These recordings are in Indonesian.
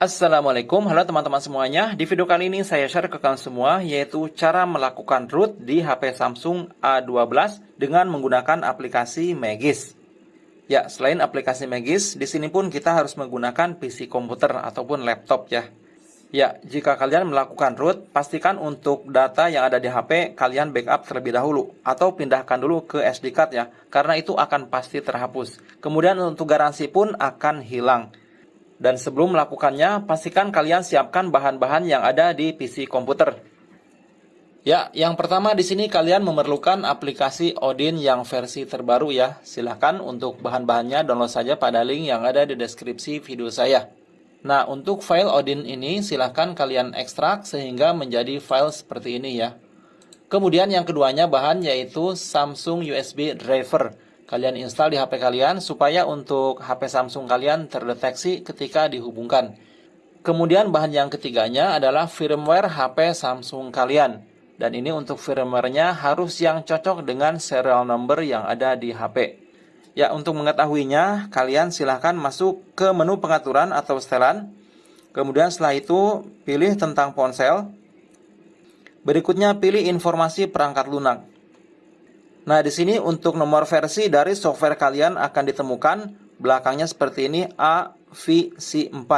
Assalamualaikum, halo teman-teman semuanya. Di video kali ini saya share ke kalian semua yaitu cara melakukan root di HP Samsung A12 dengan menggunakan aplikasi Magis. Ya, selain aplikasi Magis, di sini pun kita harus menggunakan PC komputer ataupun laptop ya. Ya, jika kalian melakukan root, pastikan untuk data yang ada di HP kalian backup terlebih dahulu atau pindahkan dulu ke SD card ya, karena itu akan pasti terhapus. Kemudian untuk garansi pun akan hilang. Dan sebelum melakukannya, pastikan kalian siapkan bahan-bahan yang ada di PC komputer. Ya, yang pertama di sini kalian memerlukan aplikasi Odin yang versi terbaru ya. Silahkan untuk bahan-bahannya download saja pada link yang ada di deskripsi video saya. Nah, untuk file Odin ini silahkan kalian ekstrak sehingga menjadi file seperti ini ya. Kemudian yang keduanya bahan yaitu Samsung USB driver kalian install di HP kalian supaya untuk HP Samsung kalian terdeteksi ketika dihubungkan. Kemudian bahan yang ketiganya adalah firmware HP Samsung kalian. Dan ini untuk firmware-nya harus yang cocok dengan serial number yang ada di HP. Ya, untuk mengetahuinya, kalian silahkan masuk ke menu pengaturan atau setelan. Kemudian setelah itu, pilih tentang ponsel. Berikutnya, pilih informasi perangkat lunak. Nah, di sini untuk nomor versi dari software kalian akan ditemukan belakangnya seperti ini AVC4.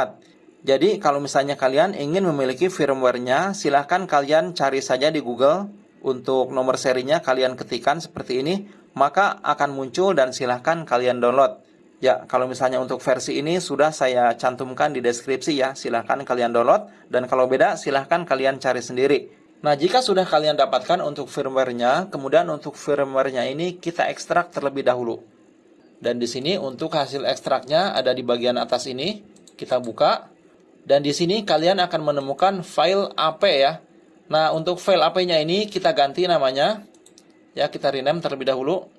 Jadi, kalau misalnya kalian ingin memiliki firmware-nya, silahkan kalian cari saja di Google untuk nomor serinya kalian ketikkan seperti ini, maka akan muncul dan silahkan kalian download. Ya, kalau misalnya untuk versi ini sudah saya cantumkan di deskripsi ya, silahkan kalian download. Dan kalau beda, silahkan kalian cari sendiri. Nah, jika sudah kalian dapatkan untuk firmware-nya, kemudian untuk firmware-nya ini kita ekstrak terlebih dahulu. Dan di sini untuk hasil ekstraknya ada di bagian atas ini. Kita buka. Dan di sini kalian akan menemukan file AP ya. Nah, untuk file AP-nya ini kita ganti namanya. Ya, kita rename terlebih dahulu.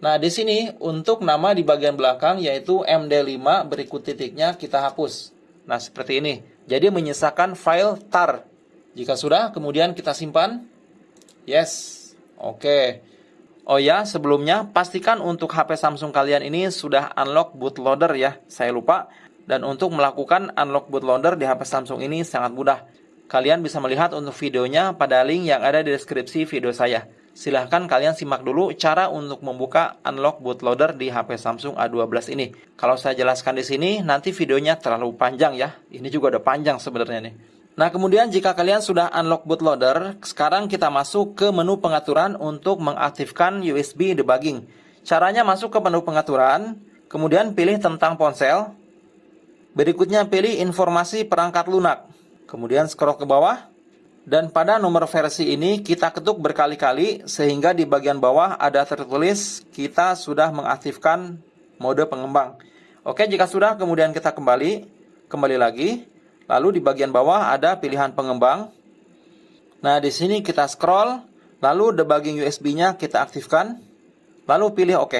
Nah, di sini untuk nama di bagian belakang yaitu MD5 berikut titiknya kita hapus. Nah, seperti ini. Jadi menyisakan file tar jika sudah, kemudian kita simpan. Yes. Oke. Oh ya, sebelumnya pastikan untuk HP Samsung kalian ini sudah unlock bootloader ya. Saya lupa. Dan untuk melakukan unlock bootloader di HP Samsung ini sangat mudah. Kalian bisa melihat untuk videonya pada link yang ada di deskripsi video saya. Silahkan kalian simak dulu cara untuk membuka unlock bootloader di HP Samsung A12 ini. Kalau saya jelaskan di sini, nanti videonya terlalu panjang ya. Ini juga udah panjang sebenarnya nih. Nah, kemudian jika kalian sudah unlock bootloader, sekarang kita masuk ke menu pengaturan untuk mengaktifkan USB debugging. Caranya masuk ke menu pengaturan, kemudian pilih tentang ponsel. Berikutnya pilih informasi perangkat lunak. Kemudian scroll ke bawah. Dan pada nomor versi ini kita ketuk berkali-kali sehingga di bagian bawah ada tertulis kita sudah mengaktifkan mode pengembang. Oke, jika sudah kemudian kita kembali, kembali lagi. Lalu di bagian bawah ada pilihan pengembang. Nah, di sini kita scroll, lalu debugging USB-nya kita aktifkan, lalu pilih OK.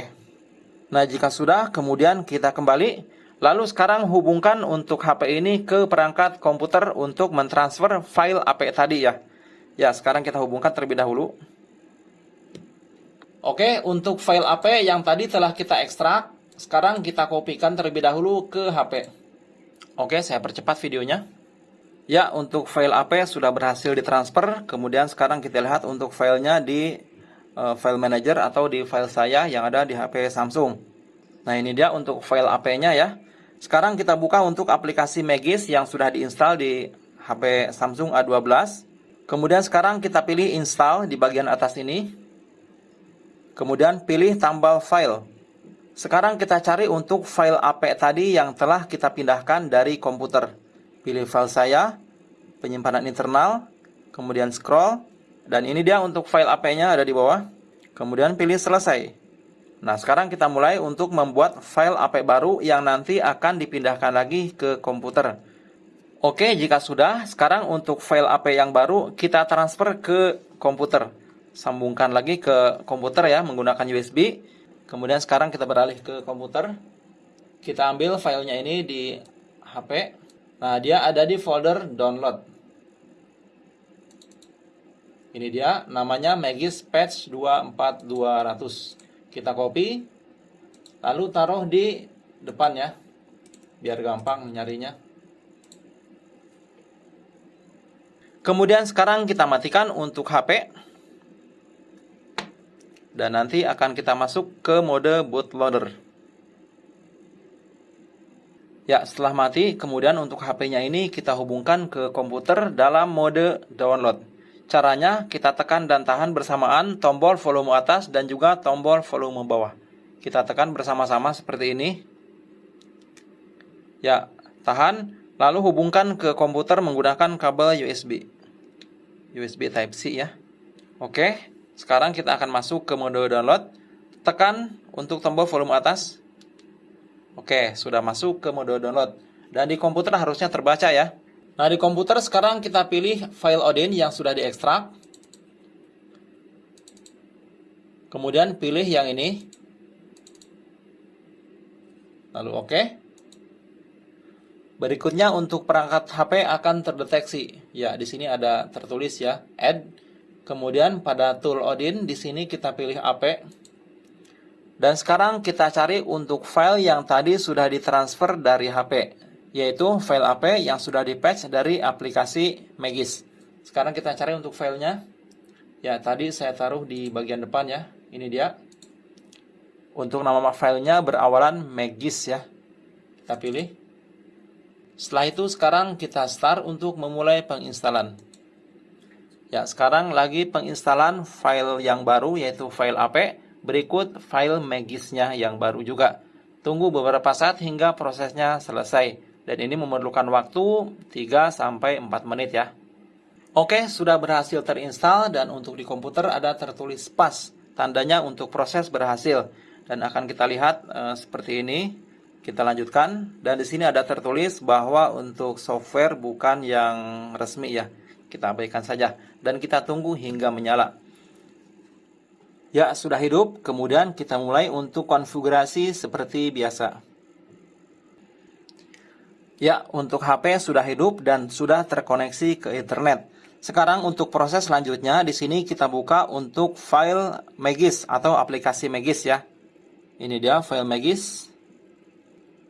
Nah, jika sudah, kemudian kita kembali. Lalu sekarang hubungkan untuk HP ini ke perangkat komputer untuk mentransfer file AP tadi ya. Ya, sekarang kita hubungkan terlebih dahulu. Oke, untuk file AP yang tadi telah kita ekstrak, sekarang kita kopikan terlebih dahulu ke HP. Oke, saya percepat videonya. Ya, untuk file AP sudah berhasil ditransfer. Kemudian sekarang kita lihat untuk filenya di uh, file manager atau di file saya yang ada di HP Samsung. Nah, ini dia untuk file AP-nya ya. Sekarang kita buka untuk aplikasi Magis yang sudah diinstal di HP Samsung A12. Kemudian sekarang kita pilih install di bagian atas ini. Kemudian pilih tambal file. Sekarang kita cari untuk file AP tadi yang telah kita pindahkan dari komputer. Pilih file saya, penyimpanan internal, kemudian scroll, dan ini dia untuk file AP-nya ada di bawah. Kemudian pilih selesai. Nah, sekarang kita mulai untuk membuat file AP baru yang nanti akan dipindahkan lagi ke komputer. Oke, jika sudah, sekarang untuk file AP yang baru kita transfer ke komputer. Sambungkan lagi ke komputer ya menggunakan USB. Kemudian sekarang kita beralih ke komputer. Kita ambil filenya ini di HP. Nah, dia ada di folder download. Ini dia, namanya Magis Patch 24200. Kita copy, lalu taruh di depan ya. biar gampang nyarinya. Kemudian sekarang kita matikan untuk HP. Dan nanti akan kita masuk ke mode bootloader. Ya, setelah mati, kemudian untuk HP-nya ini kita hubungkan ke komputer dalam mode download. Caranya, kita tekan dan tahan bersamaan tombol volume atas dan juga tombol volume bawah. Kita tekan bersama-sama seperti ini. Ya, tahan, lalu hubungkan ke komputer menggunakan kabel USB. USB Type-C ya. Oke, sekarang kita akan masuk ke mode download. Tekan untuk tombol volume atas. Oke, sudah masuk ke mode download. Dan di komputer harusnya terbaca ya. Nah, di komputer sekarang kita pilih file Odin yang sudah diekstrak. Kemudian pilih yang ini. Lalu oke. Berikutnya untuk perangkat HP akan terdeteksi. Ya, di sini ada tertulis ya, add. Kemudian pada tool Odin di sini kita pilih AP. Dan sekarang kita cari untuk file yang tadi sudah ditransfer dari HP, yaitu file AP yang sudah di-patch dari aplikasi Magis. Sekarang kita cari untuk filenya. Ya, tadi saya taruh di bagian depan ya. Ini dia. Untuk nama filenya berawalan Magis ya. Kita pilih. Setelah itu sekarang kita start untuk memulai penginstalan. Ya, sekarang lagi penginstalan file yang baru yaitu file AP, berikut file Magisnya yang baru juga. Tunggu beberapa saat hingga prosesnya selesai. Dan ini memerlukan waktu 3 sampai 4 menit ya. Oke, sudah berhasil terinstall dan untuk di komputer ada tertulis pas. Tandanya untuk proses berhasil. Dan akan kita lihat e, seperti ini. Kita lanjutkan dan di sini ada tertulis bahwa untuk software bukan yang resmi ya. Kita abaikan saja dan kita tunggu hingga menyala. Ya, sudah hidup. Kemudian kita mulai untuk konfigurasi seperti biasa. Ya, untuk HP sudah hidup dan sudah terkoneksi ke internet. Sekarang untuk proses selanjutnya di sini kita buka untuk file Magis atau aplikasi Magis ya. Ini dia file Magis.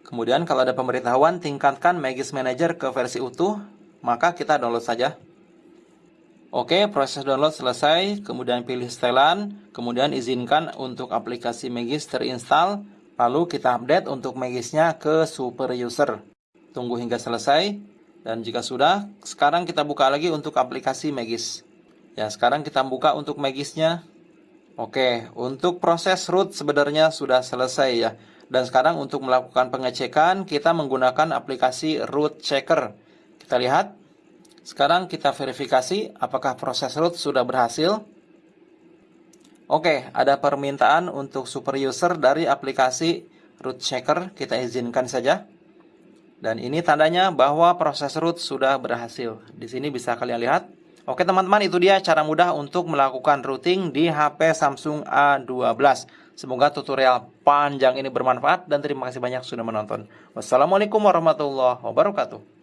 Kemudian kalau ada pemberitahuan tingkatkan Magis Manager ke versi utuh, maka kita download saja. Oke, proses download selesai, kemudian pilih setelan, kemudian izinkan untuk aplikasi Magis terinstall, lalu kita update untuk Magisnya ke super user. Tunggu hingga selesai, dan jika sudah, sekarang kita buka lagi untuk aplikasi Magis. Ya, sekarang kita buka untuk Magisnya. Oke, untuk proses root sebenarnya sudah selesai ya. Dan sekarang untuk melakukan pengecekan, kita menggunakan aplikasi root checker. Kita lihat. Sekarang kita verifikasi apakah proses root sudah berhasil. Oke, ada permintaan untuk super user dari aplikasi root checker. Kita izinkan saja. Dan ini tandanya bahwa proses root sudah berhasil. Di sini bisa kalian lihat. Oke teman-teman, itu dia cara mudah untuk melakukan routing di HP Samsung A12. Semoga tutorial panjang ini bermanfaat dan terima kasih banyak sudah menonton. Wassalamualaikum warahmatullahi wabarakatuh.